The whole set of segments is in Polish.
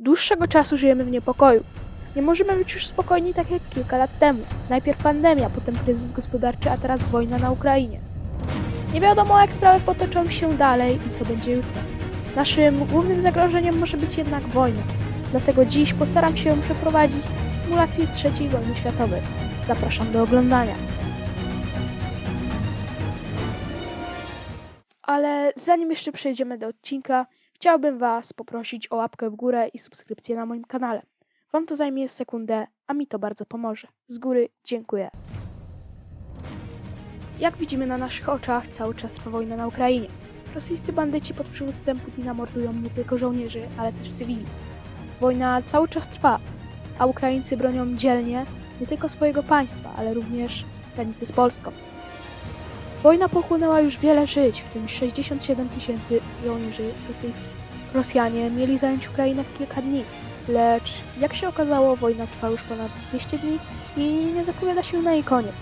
dłuższego czasu żyjemy w niepokoju. Nie możemy być już spokojni tak jak kilka lat temu. Najpierw pandemia, potem kryzys gospodarczy, a teraz wojna na Ukrainie. Nie wiadomo jak sprawy potoczą się dalej i co będzie jutro. Naszym głównym zagrożeniem może być jednak wojna. Dlatego dziś postaram się przeprowadzić symulację III wojny światowej. Zapraszam do oglądania. Ale zanim jeszcze przejdziemy do odcinka, chciałbym Was poprosić o łapkę w górę i subskrypcję na moim kanale. Wam to zajmie sekundę, a mi to bardzo pomoże. Z góry dziękuję. Jak widzimy na naszych oczach, cały czas trwa wojna na Ukrainie. Rosyjscy bandyci pod przywództwem Putina mordują nie tylko żołnierzy, ale też cywili. Wojna cały czas trwa, a Ukraińcy bronią dzielnie nie tylko swojego państwa, ale również granicy z Polską. Wojna pochłonęła już wiele żyć, w tym 67 tysięcy żołnierzy rosyjskich. Rosjanie mieli zająć Ukrainę w kilka dni, lecz jak się okazało, wojna trwa już ponad 200 dni i nie zapowiada się na jej koniec.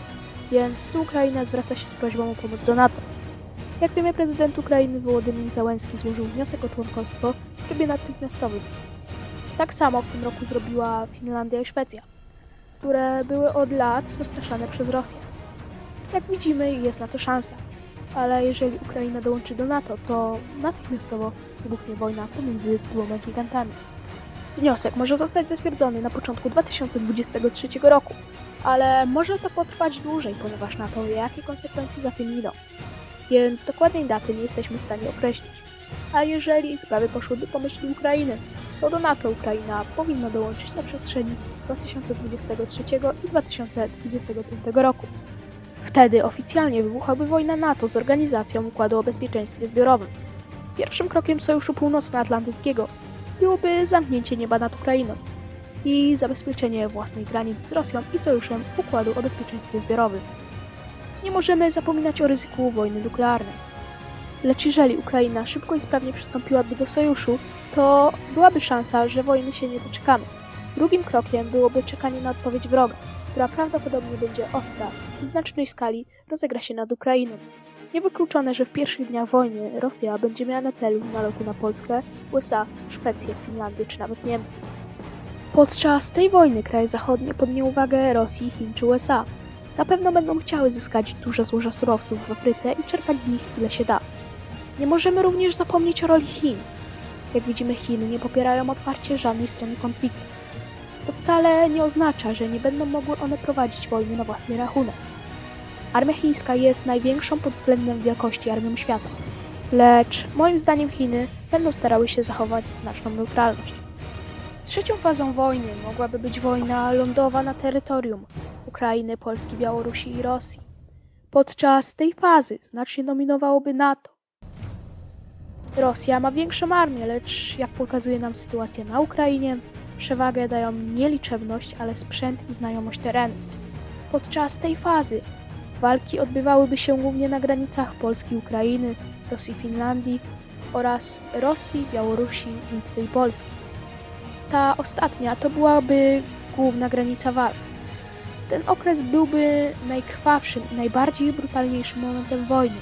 Więc tu Ukraina zwraca się z prośbą o pomoc do NATO. Jak wiemy, prezydent Ukrainy Wołodymyr Załęski złożył wniosek o członkostwo w trybie natychmiastowym. Tak samo w tym roku zrobiła Finlandia i Szwecja, które były od lat zastraszane przez Rosję. Jak widzimy, jest na to szansa. Ale jeżeli Ukraina dołączy do NATO, to natychmiastowo wybuchnie wojna pomiędzy dwoma gigantami. Wniosek może zostać zatwierdzony na początku 2023 roku, ale może to potrwać dłużej, ponieważ NATO wie, jakie konsekwencje za tym idą. Więc dokładnej daty nie jesteśmy w stanie określić. A jeżeli sprawy poszłyby po myśli Ukrainy, to do NATO Ukraina powinna dołączyć na przestrzeni 2023 i 2025 roku. Wtedy oficjalnie wybuchłaby wojna NATO z Organizacją Układu o Bezpieczeństwie Zbiorowym. Pierwszym krokiem Sojuszu Północnoatlantyckiego byłoby zamknięcie nieba nad Ukrainą i zabezpieczenie własnych granic z Rosją i Sojuszem Układu o Bezpieczeństwie Zbiorowym. Nie możemy zapominać o ryzyku wojny nuklearnej. Lecz jeżeli Ukraina szybko i sprawnie przystąpiłaby do sojuszu, to byłaby szansa, że wojny się nie doczekamy. Drugim krokiem byłoby czekanie na odpowiedź wroga, która prawdopodobnie będzie ostra i w znacznej skali rozegra się nad Ukrainą. Niewykluczone, że w pierwszych dniach wojny Rosja będzie miała na celu nalotu na Polskę, USA, Szwecję, Finlandię czy nawet Niemcy. Podczas tej wojny kraje zachodnie podnie uwagę Rosji, Chin czy USA. Na pewno będą chciały zyskać duże złoża surowców w Afryce i czerpać z nich ile się da. Nie możemy również zapomnieć o roli Chin. Jak widzimy, Chiny nie popierają otwarcie żadnej strony konfliktu. To wcale nie oznacza, że nie będą mogły one prowadzić wojny na własny rachunek. Armia chińska jest największą pod względem wielkości armią świata. Lecz moim zdaniem Chiny będą starały się zachować znaczną neutralność. Trzecią fazą wojny mogłaby być wojna lądowa na terytorium Ukrainy, Polski, Białorusi i Rosji. Podczas tej fazy znacznie dominowałoby NATO. Rosja ma większą armię, lecz jak pokazuje nam sytuacja na Ukrainie, przewagę dają nie liczebność, ale sprzęt i znajomość terenu. Podczas tej fazy walki odbywałyby się głównie na granicach Polski Ukrainy, Rosji Finlandii oraz Rosji, Białorusi, Litwy i Polski. Ta ostatnia to byłaby główna granica walk. Ten okres byłby najkrwawszym i najbardziej brutalniejszym momentem wojny.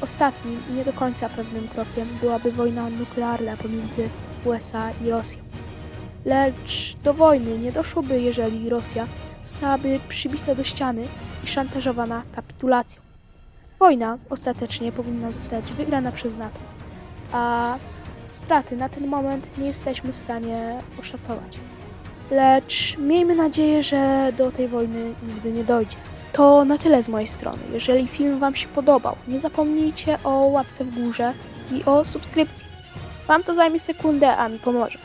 Ostatnim i nie do końca pewnym krokiem byłaby wojna nuklearna pomiędzy USA i Rosją. Lecz do wojny nie doszłoby, jeżeli Rosja zostałaby przybita do ściany i szantażowana kapitulacją. Wojna ostatecznie powinna zostać wygrana przez NATO, a straty na ten moment nie jesteśmy w stanie oszacować. Lecz miejmy nadzieję, że do tej wojny nigdy nie dojdzie. To na tyle z mojej strony. Jeżeli film Wam się podobał, nie zapomnijcie o łapce w górze i o subskrypcji. Wam to zajmie sekundę, a mi pomoże.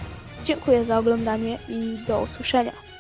Dziękuję za oglądanie i do usłyszenia.